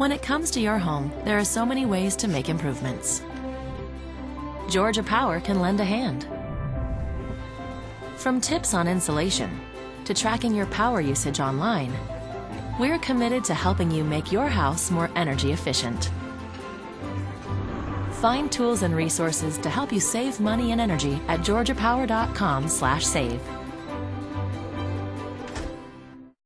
When it comes to your home, there are so many ways to make improvements. Georgia Power can lend a hand. From tips on insulation to tracking your power usage online, we're committed to helping you make your house more energy efficient. Find tools and resources to help you save money and energy at georgiapower.com/save.